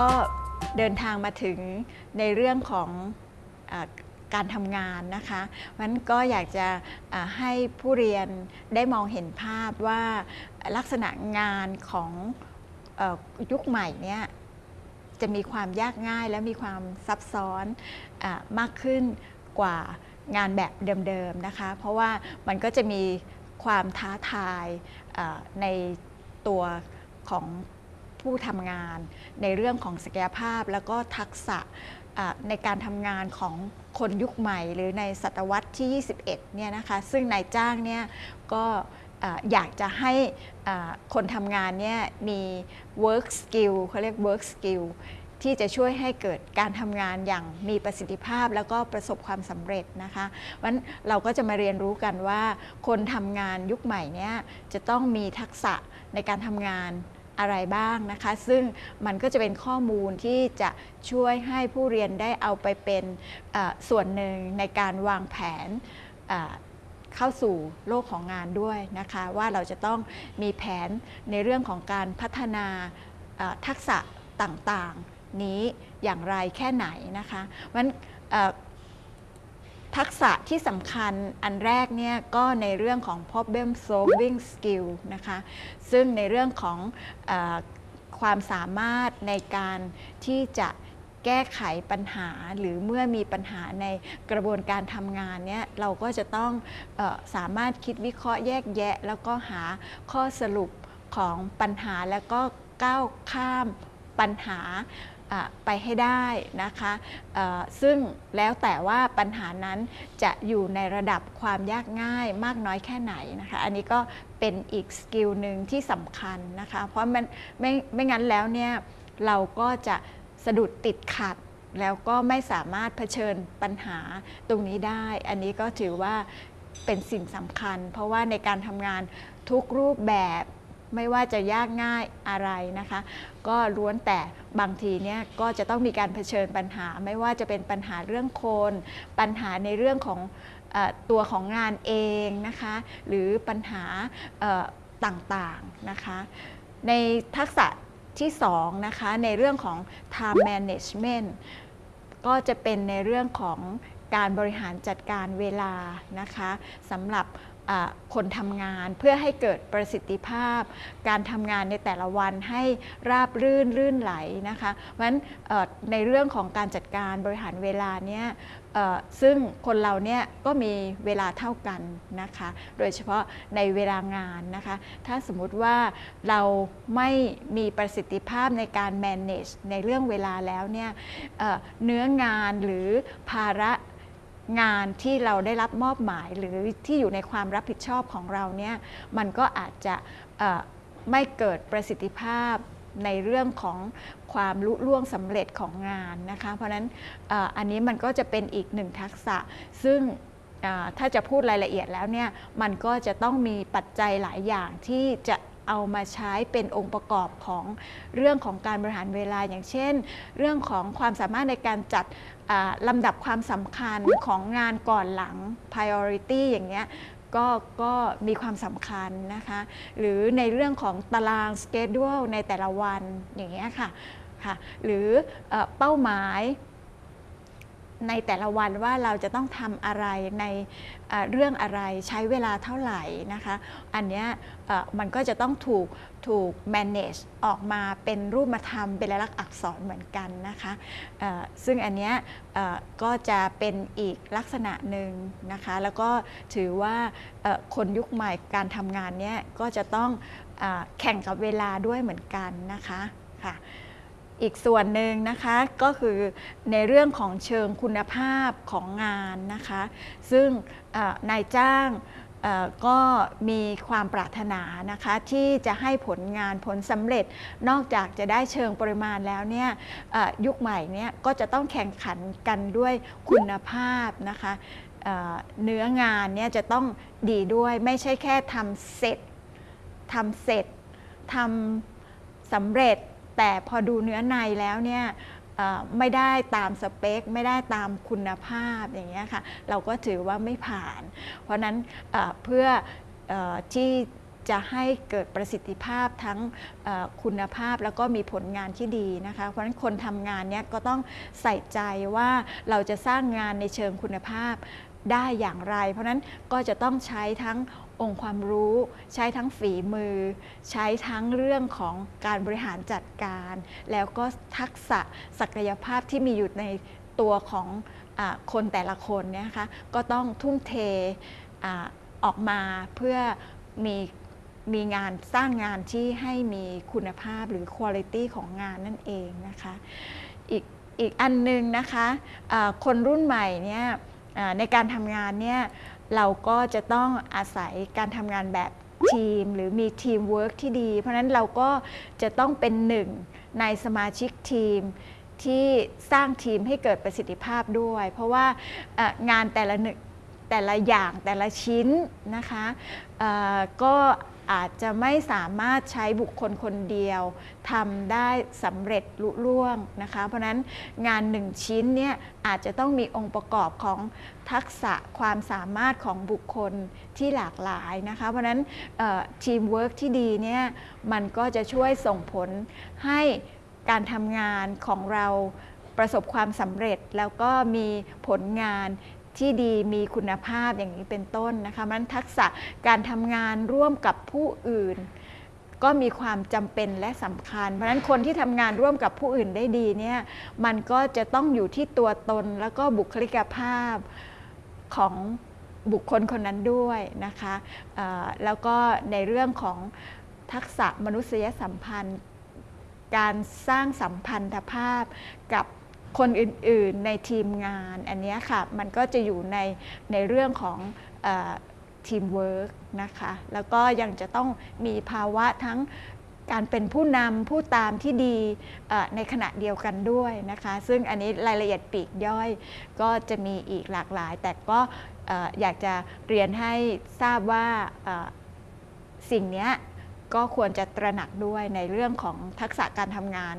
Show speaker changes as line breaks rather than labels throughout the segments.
ก็เดินทางมาถึงในเรื่องของอการทำงานนะคะมันก็อยากจะให้ผู้เรียนได้มองเห็นภาพว่าลักษณะงานของอยุคใหม่เนี่ยจะมีความยากง่ายและมีความซับซ้อนอมากขึ้นกว่างานแบบเดิมๆนะคะ เพราะว่ามันก็จะมีความท้าทายในตัวของ ผู้ทำงาน ในเรื่องของศักยภาพ แล้วก็ทักษะในการทำงานของคนยุคใหม่ หรือในศตวรรษที่ 21 เนี่ยนะคะ ซึ่งนายจ้างเนี่ยก็อยากจะให้คนทำงานเนี่ยมี work skill เขาเรียก work skill ที่จะช่วยให้เกิดการทำงานอย่างมีประสิทธิภาพแล้วก็ประสบความสำเร็จนะคะเพราะฉะนั้นเราก็จะมาเรียนรู้กันว่า คนทำงานยุคใหม่เนี่ยจะต้องมีทักษะในการทำงาน อะไรบ้างนะคะ ซึ่งมันก็จะเป็นข้อมูลที่จะช่วยให้ผู้เรียนได้เอาไปเป็นส่วนหนึ่งในการวางแผนเข้าสู่โลกของงานด้วยนะคะ ว่าเราจะต้องมีแผนในเรื่องของการพัฒนาทักษะต่างๆนี้อย่างไรแค่ไหนนะคะเพราะฉะนั้น ทักษะที่สำคัญอันแรกเนี่ยก็ในเรื่องของ problem solving skill นะคะซึ่งในเรื่องของอความสามารถในการที่จะแก้ไขปัญหาหรือเมื่อมีปัญหาในกระบวนการทำงานเนี่ยเราก็จะต้องออสามารถคิดวิเคราะห์แยกแยะ แล้วก็หาข้อสรุปของปัญหาแล้วก็ก้าวข้ามปัญหา ไปให้ได้นะคะซึ่งแล้วแต่ว่าปัญหานั้นจะอยู่ในระดับความยากง่ายมากน้อยแค่ไหนนะคะอันนี้ก็เป็นอีกสกิลหนึ่งที่สำคัญนะคะเพราะมันไม่ไม่งั้นแล้วเนี่ยเราก็จะสะดุดติดขัดแล้วก็ไม่สามารถเผชิญปัญหาตรงนี้ได้ อันนี้ก็ถือว่าเป็นสิ่งสำคัญ เพราะว่าในการทำงานทุกรูปแบบ ไม่ว่าจะยากง่ายอะไรนะคะ ก็ล้วนแต่บางทีเนี่ยก็จะต้องมีการเผชิญปัญหา ไม่ว่าจะเป็นปัญหาเรื่องคน ปัญหาในเรื่องของอตัวของงานเองนะคะ หรือปัญหาต่างๆนะคะ ในทักษะที่2นะคะในเรื่องของ time management ก็จะเป็นในเรื่องของการบริหารจัดการเวลานะคะสำหรับ คนทำงานเพื่อให้เกิดประสิทธิภาพ การทำงานในแต่ละวันให้ราบรื่นรื่นไหลนะคะเพราะฉะนั้นในเรื่องของการจัดการบริหารเวลาเนี่ยซึ่งคนเราเนี่ยก็มีเวลาเท่ากันนะคะโดยเฉพาะในเวลางานนะคะถ้าสมมุติว่าเราไม่มีประสิทธิภาพในการ manage ในเรื่องเวลาแล้วเนี่ยเนื้องานหรือภาระ งานที่เราได้รับมอบหมายหรือที่อยู่ในความรับผิดชอบของเราเนี่ยมันก็อาจจะไม่เกิดประสิทธิภาพในเรื่องของความลุล่วงสำเร็จของงานนะคะ เพราะนั้นอ,อันนี้มันก็จะเป็นอีกหนึ่งทักษะ ซึ่งถ้าจะพูดรายละเอียดแล้วเนี่ยมันก็จะต้องมีปัจจัยหลายอย่างที่จะ เอามาใช้เป็นองค์ประกอบของเรื่องของการบริหารเวลาอย่างเช่น เรื่องของความสามารถในการจัดลำดับความสำคัญของงานก่อนหลัง priority อย่างเงี้ยก็ก็มีความสำคัญนะคะ หรือในเรื่องของตาราง schedule ในแต่ละวันอย่างเงี้ยค่ะค่ะ หรืออเป้าหมาย ในแต่ละวันว่าเราจะต้องทำอะไรในเรื่องอะไรใช้เวลาเท่าไหร่นะคะ อันนี้มันก็จะต้องถูกถูก manage ออกมาเป็นรูปธรรมเป็นลายลักษณ์อักษรเหมือนกันนะคะซึ่งอันนี้ก็จะเป็นอีกลักษณะหนึ่งนะคะ แล้วก็ถือว่าคนยุคใหม่การทำงานเนี้ยก็จะต้องอแข่งกับเวลาด้วยเหมือนกันนะคะค่ะ อีกส่วนหนึ่งนะคะก็คือในเรื่องของเชิงคุณภาพของงานนะคะ ซึ่งนายจ้างก็มีความปรารถนานะคะที่จะให้ผลงานผลสำเร็จ นอกจากจะได้เชิงปริมาณแล้วเนี่ยยุคใหม่เนี่ยก็จะต้องแข่งขันกันด้วยคุณภาพนะคะเนื้องานเนี่ยจะต้องดีด้วยไม่ใช่แค่ทำเสร็จทำเสร็จทำสำเร็จ แต่พอดูเนื้อในแล้วเนี่ยไม่ได้ตามสเปค ไม่ได้ตามคุณภาพอย่างเงี้ยค่ะเราก็ถือว่าไม่ผ่าน เพราะนั้นเพื่ออที่จะให้เกิดประสิทธิภาพทั้งคุณภาพแล้วก็มีผลงานที่ดีนะคะ เพราะฉะนั้นคนทำงานเนี้ยก็ต้องใส่ใจว่าเราจะสร้างงานในเชิงคุณภาพได้อย่างไร เพราะนั้นก็จะต้องใช้ทั้ง องค์ความรู้ ใช้ทั้งฝีมือ ใช้ทั้งเรื่องของการบริหารจัดการ แล้วก็ทักษะศักยภาพที่มีอยู่ในตัวของอคนแต่ละคนเนี่ยคะก็ต้องทุ่มเทอออกมาเพื่อมีมีงานสร้างงานที่ให้มีคุณภาพหรือคุณภาพของงานนั่นเองนะคะอีกอีกอันหนึงนะคะะคนรุ่นใหม่เนี่ยในการทำงานเนี่ย เราก็จะต้องอาศัยการทำงานแบบทีม หรือมีทีมเวิร์กที่ดี เพราะนั้นเราก็จะต้องเป็นหนึ่งในสมาชิกทีมที่สร้างทีมให้เกิดประสิทธิภาพด้วย เพราะว่างานแต่ละหนึ่งแต่ละอย่างแต่ละชิ้นนะคะก็ อาจจะไม่สามารถใช้บุคคลคนเดียวทำได้สำเร็จลุล่วงนะคะ เพราะนั้นงานหนึ่งชิ้นเนี่ยอาจจะต้องมีองค์ประกอบของทักษะความสามารถของบุคคลที่หลากหลายนะคะ เพราะนั้นทีมเวิร์กที่ดีเนี่ยมันก็จะช่วยส่งผลให้การทำงานของเราประสบความสำเร็จแล้วก็มีผลงาน ที่ดีมีคุณภาพอย่างนี้เป็นต้นนะคะมันทักษะการทำงานร่วมกับผู้อื่น ก็มีความจำเป็นและสำคัญ เพราะฉะนั้นคนที่ทำงานร่วมกับผู้อื่นได้ดีเนี่ยมันก็จะต้องอยู่ที่ตัวตนแล้วก็บุคลิกภาพของบุคคลคนนั้นด้วยนะคะแล้วก็ในเรื่องของทักษะมนุษยสัมพันธ์ การสร้างสัมพันธภาพกับ คนอื่นๆในทีมงาน อันนี้ค่ะมันก็จะอยู่ในในเรื่องของทีมเวิร์กนะคะ แล้วก็ยังจะต้องมีภาวะทั้งการเป็นผู้นำผู้ตามที่ดีในขณะเดียวกันด้วยนะคะ ซึ่งอันนี้รายละเอียดปีกย่อยก็จะมีอีกหลากหลาย แต่ก็อยากจะเรียนให้ทราบว่าสิ่งนี้ ก็ควรจะตระหนักด้วยในเรื่องของทักษะการทำงาน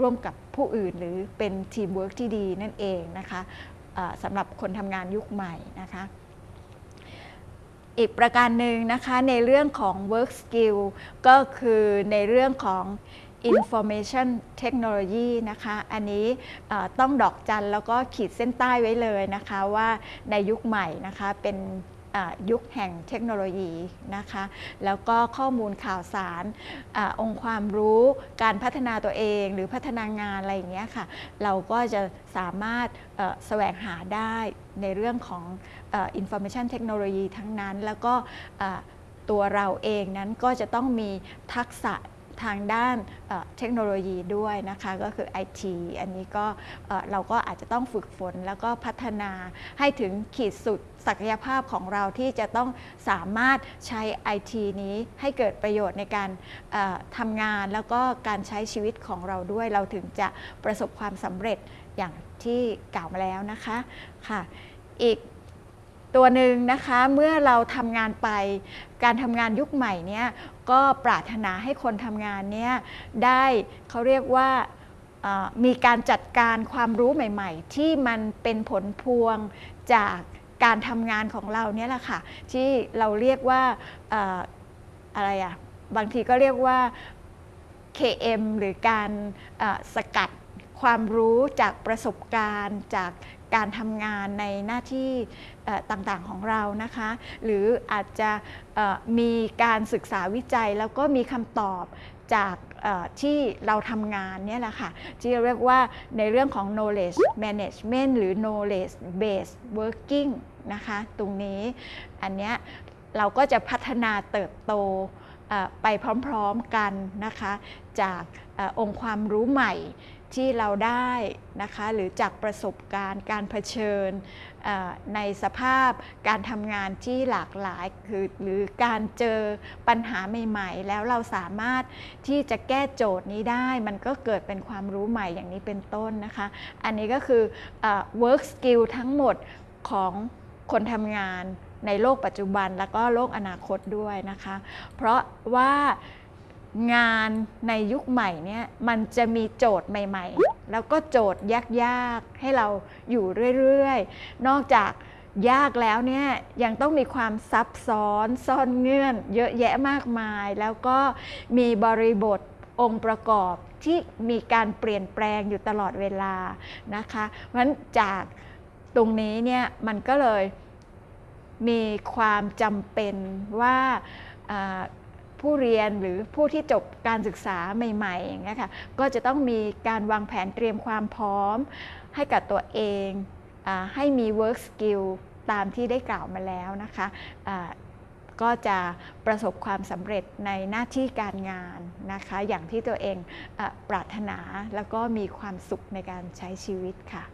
ร่วมกับผู้อื่น หรือเป็นทีมเวิร์กที่ดีนั่นเองนะคะะสำหรับคนทำงานยุคใหม่นะคะอีกประการหนึ่งนะคะในเรื่องของ work skill ก็คือในเรื่องของ information technology นะคะ อันนี้ต้องดอกจันแล้วก็ขีดเส้นใต้ไว้เลยนะคะว่าในยุคใหม่นะคะเป็น ยุคแห่งเทคโนโลยีนะคะ แล้วก็ข้อมูลข่าวสารอองค์ความรู้การพัฒนาตัวเองหรือพัฒนางานอะไรอย่างเงี้ยค่ะ เราก็จะสามารถแสวงหาได้ในเรื่องของอ่อ information technology ทั้งนั้น แล้วก็ตัวเราเองนั้นก็จะต้องมีทักษะ ทางด้านเทคโนโลยีด้วยนะคะก็คือ IT อันนี้ก็เราก็อาจจะต้องฝึกฝนแล้วก็พัฒนาให้ถึงขีดสุดศักยภาพของเราที่จะต้องสามารถใช้ IT นี้ให้เกิดประโยชน์ในการทำงานแล้วก็การใช้ชีวิตของเราด้วย เราถึงจะประสบความสำเร็จอย่างที่กล่าวมาแล้วนะคะค่ะ อีกตัวหนึ่งนะคะเมื่อเราทำงานไปการทำงานยุคใหม่เนี่ย ก็ปรารถนาให้คนทำงานเนี่ยได้เขาเรียกว่ามีการจัดการความรู้ใหม่ ๆ ที่มันเป็นผลพวงจากการทำงานของเราเนี่ยแหละค่ะ ที่เราเรียกว่าออะไรอะบางทีก็เรียกว่า KM หรือการสกัด ความรู้จากประสบการณ์จากการทำงานในหน้าที่ต่างๆของเรานะคะ หรืออาจจะมีการศึกษาวิจัยแล้วก็มีคำตอบจากที่เราทำงานเนี่ยแหละค่ะที่เรียกว่าในเรื่องของ knowledge management หรือ knowledge based working นะคะตรงนี้อันเนี้ยเราก็จะพัฒนาเติบโตไปพร้อมๆกันนะคะ จากอองค์ความรู้ใหม่ ที่เราได้นะคะหรือจากประสบการณ์การเผชิญในสภาพการทำงานที่หลากหลายคือหรือการเจอปัญหาใหม่ ๆ แล้วเราสามารถที่จะแก้โจทย์นี้ได้ มันก็เกิดเป็นความรู้ใหม่อย่างนี้เป็นต้นนะคะ อันนี้ก็คืออ work skill ทั้งหมดของคนทำงานในโลกปัจจุบันแล้วก็โลกอนาคตด้วยนะคะ เพราะว่า งานในยุคใหม่เนี่ยมันจะมีโจทย์ใหม่ ๆ แล้วก็โจทย์ยากๆ ให้เราอยู่เรื่อยๆ นอกจากยากแล้วเนี่ยยังต้องมีความซับซ้อนซ่อนเงื่อน เยอะแยะมากมาย แล้วก็มีบริบทองค์ประกอบที่มีการเปลี่ยนแปลงอยู่ตลอดเวลานะคะเพราะฉะนั้นจากตรงนี้เนี่ยมันก็เลยมีความจำเป็นว่าอ่า ผู้เรียนหรือผู้ที่จบการศึกษาใหม่ๆอย่างเงี้ยค่ะก็จะต้องมีการวางแผนเตรียมความพร้อม ให้กับตัวเองอให้มี work skill ตามที่ได้กล่าวมาแล้วนะคะอ่าก็จะประสบความสำเร็จในหน้าที่การงานนะคะ อย่างที่ตัวเองอปรารถนาแล้วก็มีความสุขในการใช้ชีวิตค่ะ